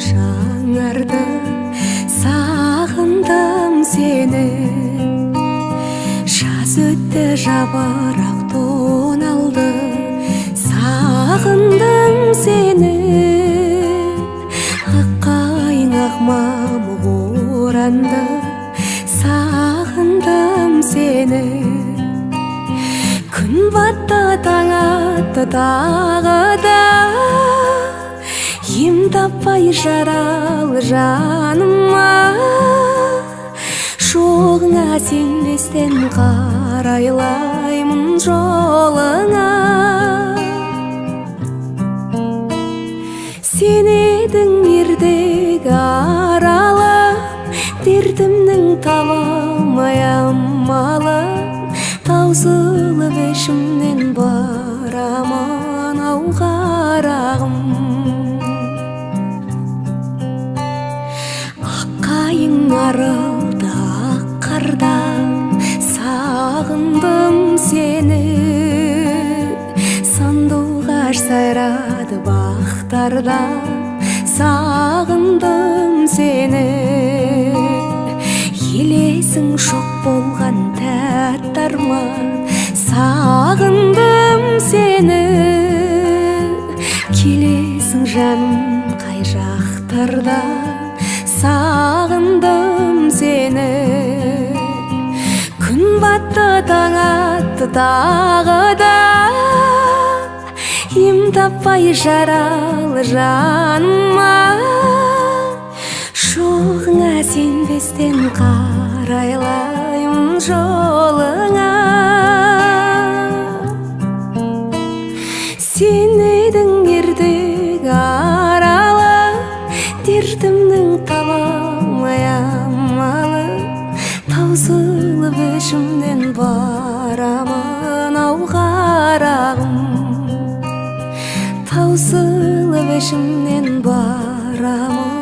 жаңарды сағындым сені. Жаз өтті жапырақ тоналды сағындым сені. Аққайың ақ мамық оранды сағындым сені. Күн батты таң атты тағы да ем таппай жаралы жаныма? Жоғыңа сенбестен қарайлаймын жолыңа. Сен едің ертегі аралап дертімнің таба алмай амалын таусылып ішімнен барамын аққайың арылды ақ қардан сағындым сені. Сандуғаш сайрады бақтарда сағындым сені. Елесің шоқ болған тәтті арман сағындым сені. Келесің жаным қай жақтарда? Сағындым сені. Күн батты таң атты тағы да. Ем таппай жаралы жаныма. Жоғыңа сенбестен қарайлаймын жолыңа. Сен едің дертімнің таба алмай амалын таусылып ішімнен барамын ау қарағым таусылып ішімнен барамын